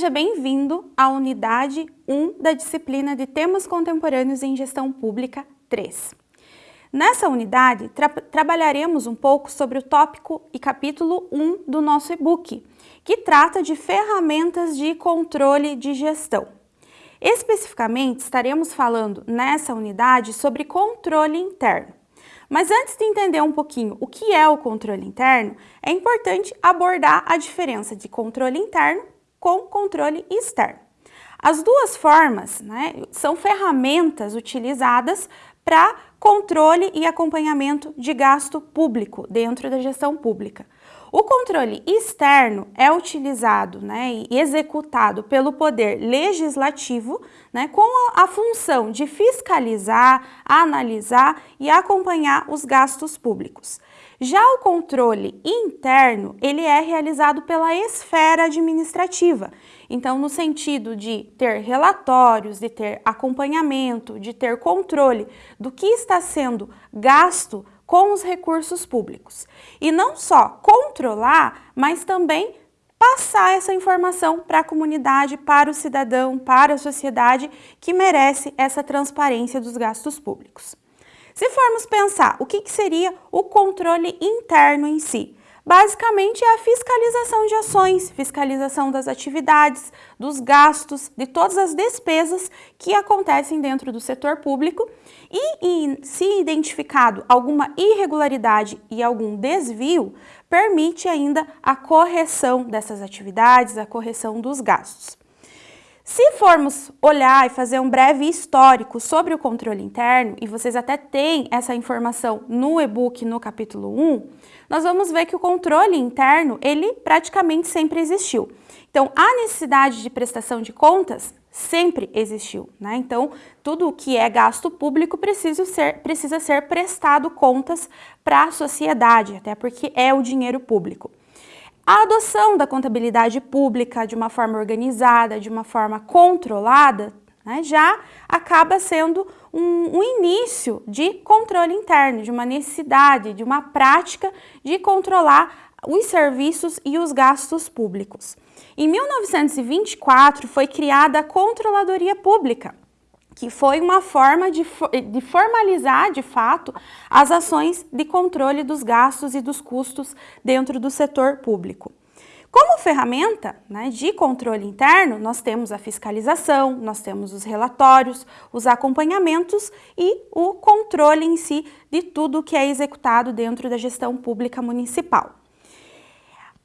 Seja bem-vindo à unidade 1 da disciplina de Temas Contemporâneos em Gestão Pública 3. Nessa unidade, tra trabalharemos um pouco sobre o tópico e capítulo 1 do nosso e-book, que trata de ferramentas de controle de gestão. Especificamente, estaremos falando nessa unidade sobre controle interno. Mas antes de entender um pouquinho o que é o controle interno, é importante abordar a diferença de controle interno com controle externo. As duas formas né, são ferramentas utilizadas para controle e acompanhamento de gasto público dentro da gestão pública. O controle externo é utilizado né, e executado pelo poder legislativo né, com a, a função de fiscalizar, analisar e acompanhar os gastos públicos. Já o controle interno, ele é realizado pela esfera administrativa. Então, no sentido de ter relatórios, de ter acompanhamento, de ter controle do que está sendo gasto com os recursos públicos. E não só controlar, mas também passar essa informação para a comunidade, para o cidadão, para a sociedade que merece essa transparência dos gastos públicos. Se formos pensar o que, que seria o controle interno em si, basicamente é a fiscalização de ações, fiscalização das atividades, dos gastos, de todas as despesas que acontecem dentro do setor público e, e se identificado alguma irregularidade e algum desvio, permite ainda a correção dessas atividades, a correção dos gastos. Se formos olhar e fazer um breve histórico sobre o controle interno, e vocês até têm essa informação no e-book no capítulo 1, nós vamos ver que o controle interno, ele praticamente sempre existiu. Então, a necessidade de prestação de contas sempre existiu, né? Então, tudo o que é gasto público precisa ser, precisa ser prestado contas para a sociedade, até porque é o dinheiro público. A adoção da contabilidade pública de uma forma organizada, de uma forma controlada, né, já acaba sendo um, um, início de controle interno, de uma necessidade, de uma prática de controlar os serviços e os gastos públicos. Em 1924 foi criada a Controladoria Pública, que foi uma forma de, de, formalizar, de fato, as ações de controle dos gastos e dos custos dentro do setor público. Como ferramenta né, de controle interno, nós temos a fiscalização, nós temos os relatórios, os acompanhamentos e o controle em si de tudo que é executado dentro da gestão pública municipal.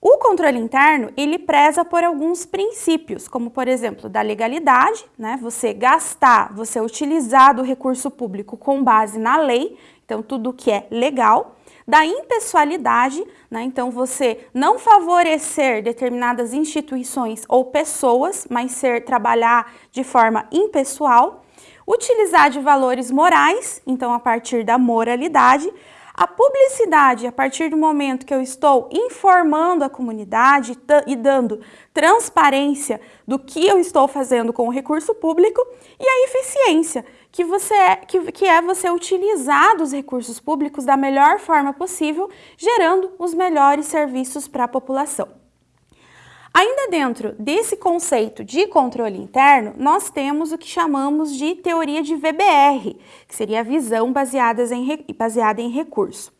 O controle interno, ele preza por alguns princípios, como por exemplo, da legalidade, né? Você gastar, você utilizar do recurso público com base na lei, então tudo que é legal, da impessoalidade, né? Então você não favorecer determinadas instituições ou pessoas, mas ser trabalhar de forma impessoal, utilizar de valores morais, então a partir da moralidade, a publicidade, a partir do momento que eu estou informando a comunidade e dando transparência do que eu estou fazendo com o recurso público, e a eficiência, que, você é, que, que é você utilizar os recursos públicos da melhor forma possível, gerando os melhores serviços para a população. Ainda dentro desse conceito de controle interno, nós temos o que chamamos de teoria de VBR, que seria a visão baseada em, baseada em recurso.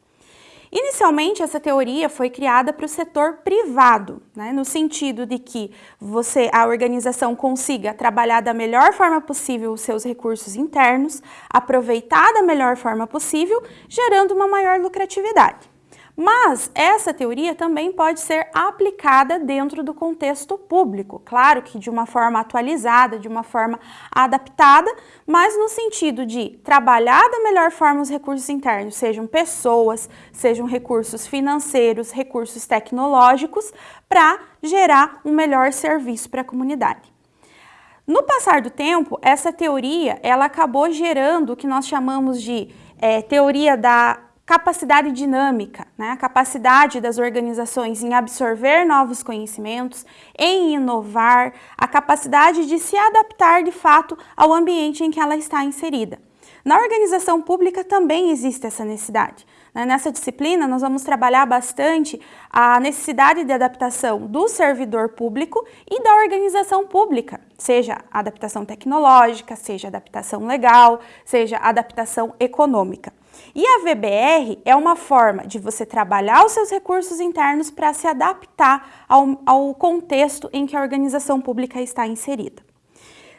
Inicialmente, essa teoria foi criada para o setor privado, né, no sentido de que você, a organização consiga trabalhar da melhor forma possível os seus recursos internos, aproveitar da melhor forma possível, gerando uma maior lucratividade. Mas essa teoria também pode ser aplicada dentro do contexto público, claro que de uma forma atualizada, de uma forma adaptada, mas no sentido de trabalhar da melhor forma os recursos internos, sejam pessoas, sejam recursos financeiros, recursos tecnológicos, para gerar um melhor serviço para a comunidade. No passar do tempo, essa teoria ela acabou gerando o que nós chamamos de é, teoria da capacidade dinâmica, né? a capacidade das organizações em absorver novos conhecimentos, em inovar, a capacidade de se adaptar de fato ao ambiente em que ela está inserida. Na organização pública também existe essa necessidade. Né? Nessa disciplina, nós vamos trabalhar bastante a necessidade de adaptação do servidor público e da organização pública, seja adaptação tecnológica, seja adaptação legal, seja adaptação econômica. E a VBR é uma forma de você trabalhar os seus recursos internos para se adaptar ao, ao contexto em que a organização pública está inserida.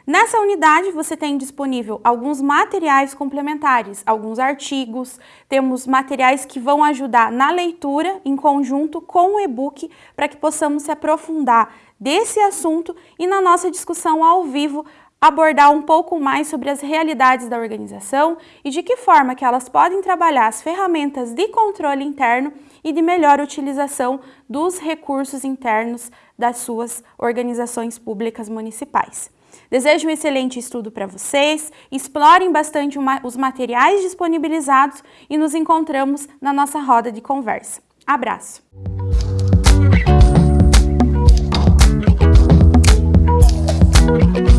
Nessa unidade você tem disponível alguns materiais complementares, alguns artigos, temos materiais que vão ajudar na leitura em conjunto com o e-book para que possamos se aprofundar desse assunto e na nossa discussão ao vivo abordar um pouco mais sobre as realidades da organização e de que forma que elas podem trabalhar as ferramentas de controle interno e de melhor utilização dos recursos internos das suas organizações públicas municipais. Desejo um excelente estudo para vocês, explorem bastante os materiais disponibilizados e nos encontramos na nossa roda de conversa. Abraço! Música